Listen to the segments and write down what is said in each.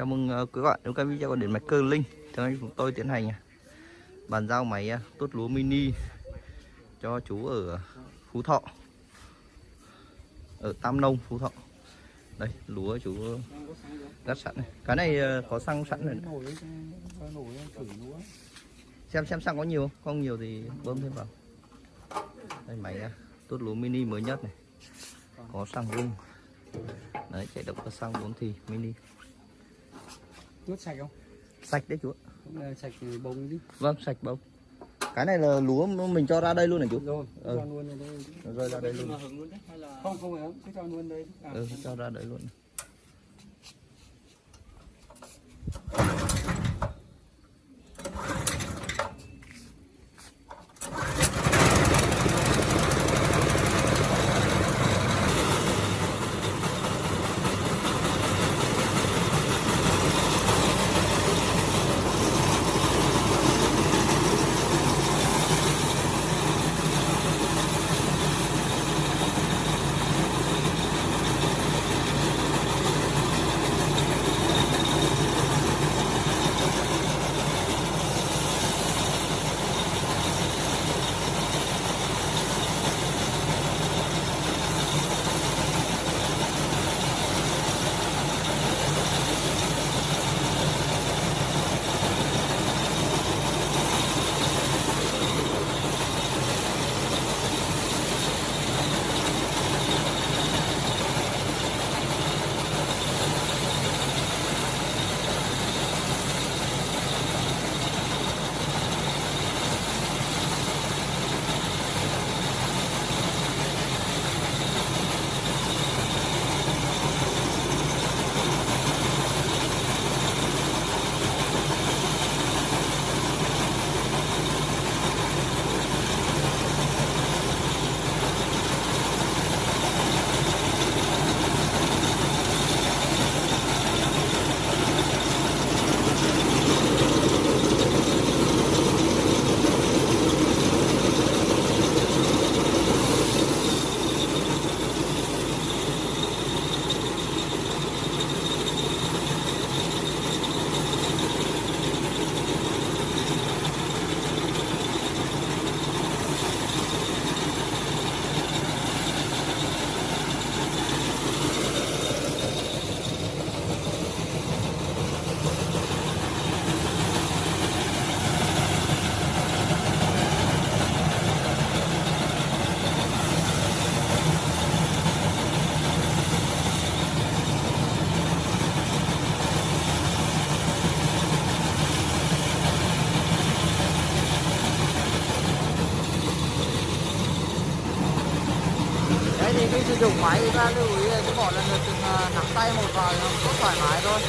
Chào mừng ờ, quý bạn đến kênh video của điện máy cơ linh. Thì hôm chúng tôi tiến hành à, bàn giao máy à, tốt lúa mini cho chú ở Phú Thọ. Ở Tam Nông, Phú Thọ. Đây, lúa chú gắt sẵn này. Cái này ờ, có xăng sẵn rồi. Xem xem xăng có nhiều không? Không nhiều thì bơm thêm vào. Đây máy à, tốt lúa mini mới nhất này. Có xăng rung. Đấy, chạy động cơ xăng 4 thì mini tuốt sạch không Sạch đấy chú ạ. sạch bông chứ Vâng, sạch bông. Cái này là lúa mình cho ra đây luôn này chú. rồi Ừ. cho luôn Nó rơi ra đây luôn. không không phải cứ cho luôn đây à, Ừ, cho ra đây luôn. Dụng lưu ý là cứ bỏ lần lượt từng ờ, nắm tay một vài, nó rất thoải mái thôi.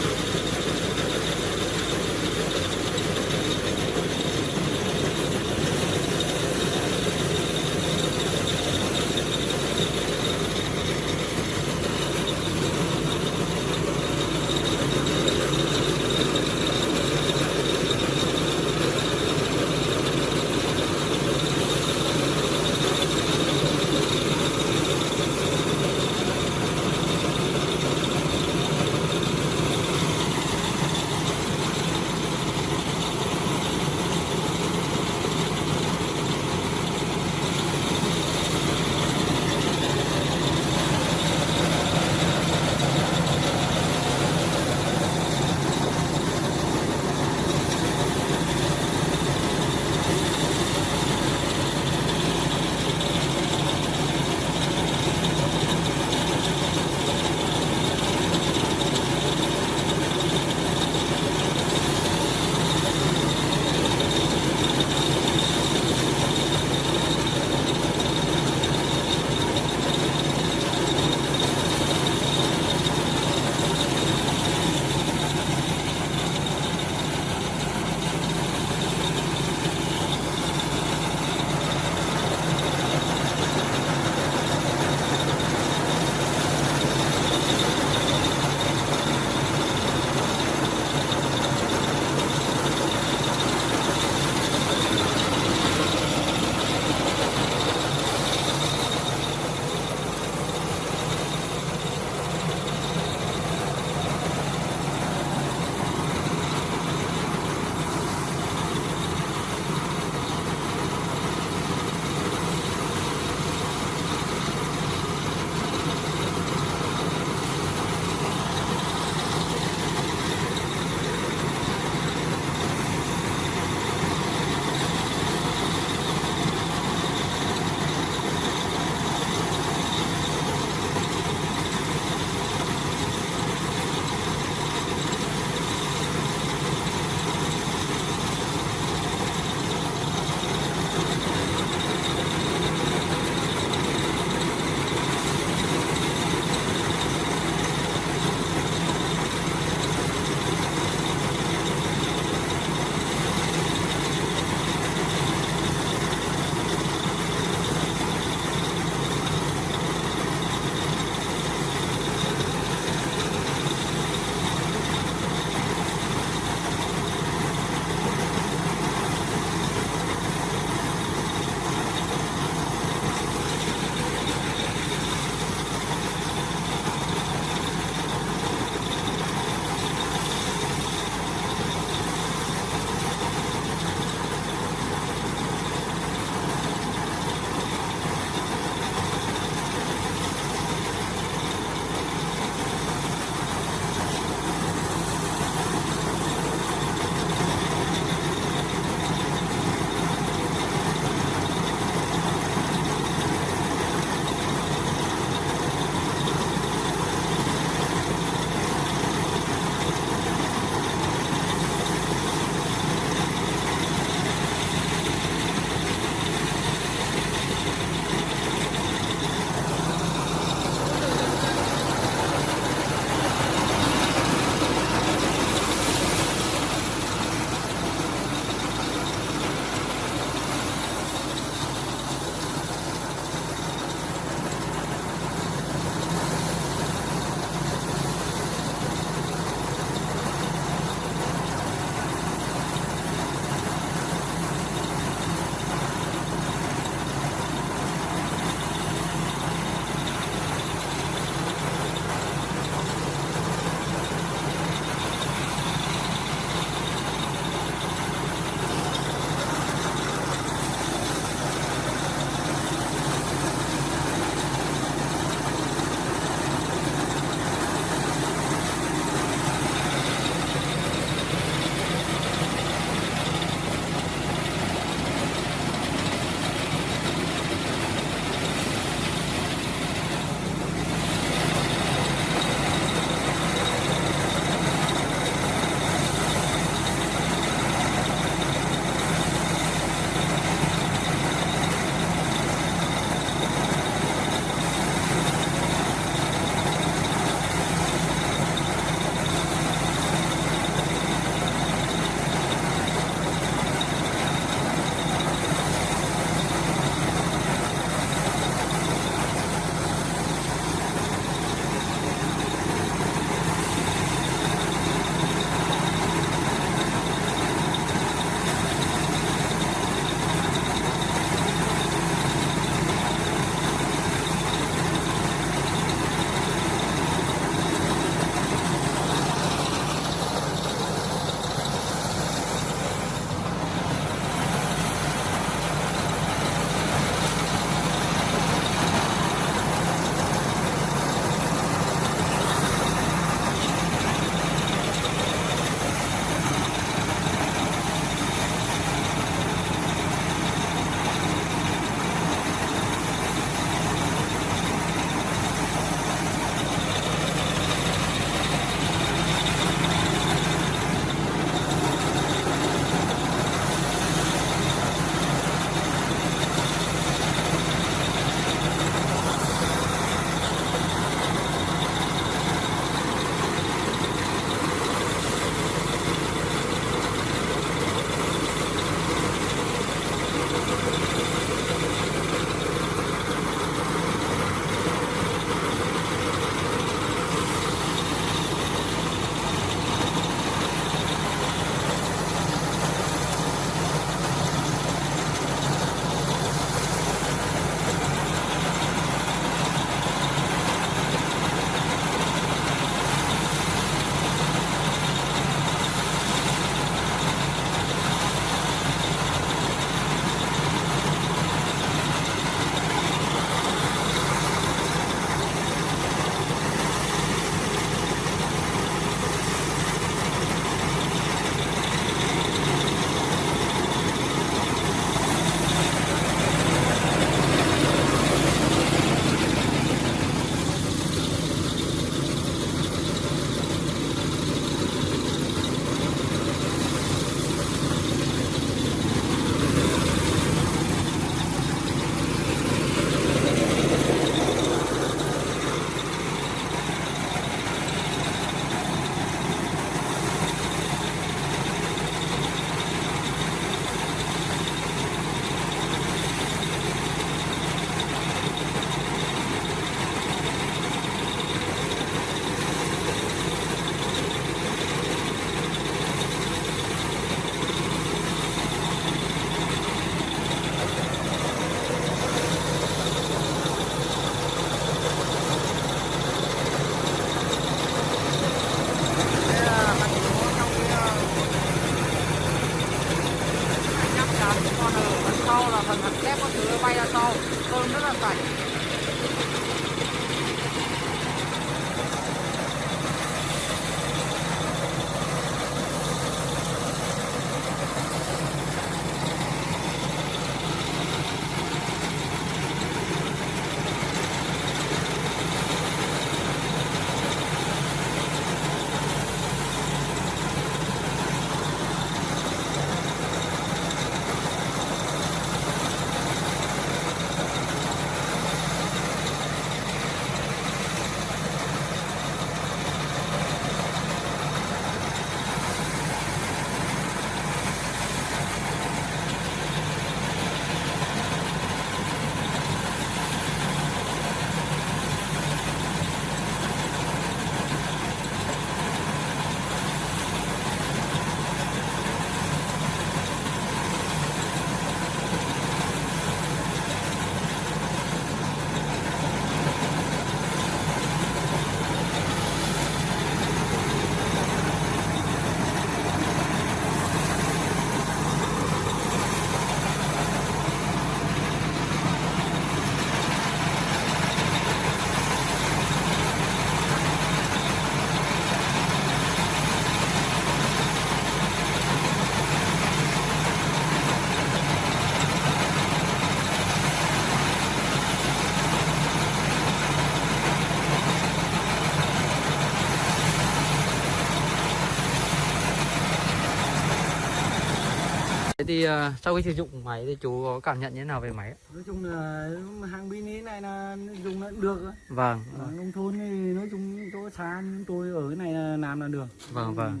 Thế thì ờ, sau khi sử dụng máy thì chú có cảm nhận như thế nào về máy nói chung là hàng mini này là dùng là được á. Vâng, ở nông thôn thì nói chung chỗ xa tôi ở cái này là làm là được vâng, vâng.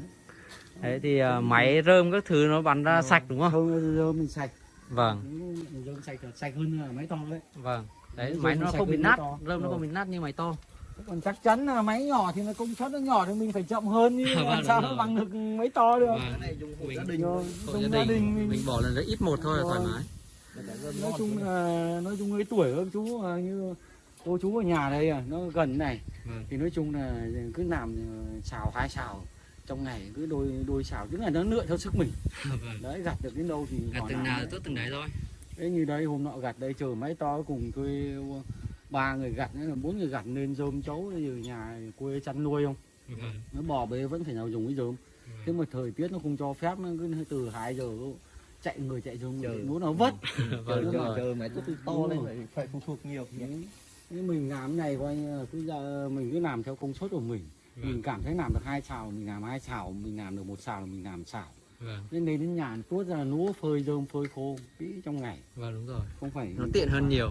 Đấy thì ờ, máy rơm các thứ nó bắn ra sạch đúng không? không giờ mình sạch Vâng, rơm sạch sạch hơn là máy to đấy vâng. Đấy, Rơm máy nó không bị nát, rơm nó không bị nát như máy to. Còn chắc chắn là máy nhỏ thì nó công suất nó nhỏ thì mình phải chậm hơn nhưng Vâng, làm sao rồi. nó bằng được máy to được Vâng. cái này dùng hộ gia đình Rồi, Hộ gia đình, đình mình, mình bỏ lần đấy ít một thôi là thoải mái. nói chung là nói chung cái tuổi các chú à, như cô chú ở nhà đây à, nó gần này Vâng. thì nói chung là cứ làm ờ, xào hai xào trong ngày cứ đôi đôi xào tức là nó lựa theo sức mình Vâng. đấy gặt được đến đâu thì bỏ từng nào đấy. tốt từng đấy thôi. Thế như đây hôm nọ gặt đây chờ máy to cùng thuê ba người gặt nữa là bốn người gặt nên dơm chấu ở nhà quê chăn nuôi không? Vâng. nó bò bê vẫn phải nào dùng cái dơm. Thế mà thời tiết nó không cho phép nó cứ từ 2 giờ chạy người chạy Chờ. muốn nó vất. Vâng, chờ đúng chờ rồi. chờ máy tốt to lên phải phải phụ thuộc nhiều. Thế mình làm này coi như là cứ giờ mình cứ làm theo công suất của mình. Vâng. mình cảm thấy làm được hai xào mình làm hai xào mình làm được một xào là mình làm xào. Vâng, nên đến đến nhà tuốt ra là lúa phơi dơm phơi khô kỹ trong ngày. Vâng đúng rồi. không phải Nó tiện hơn nhiều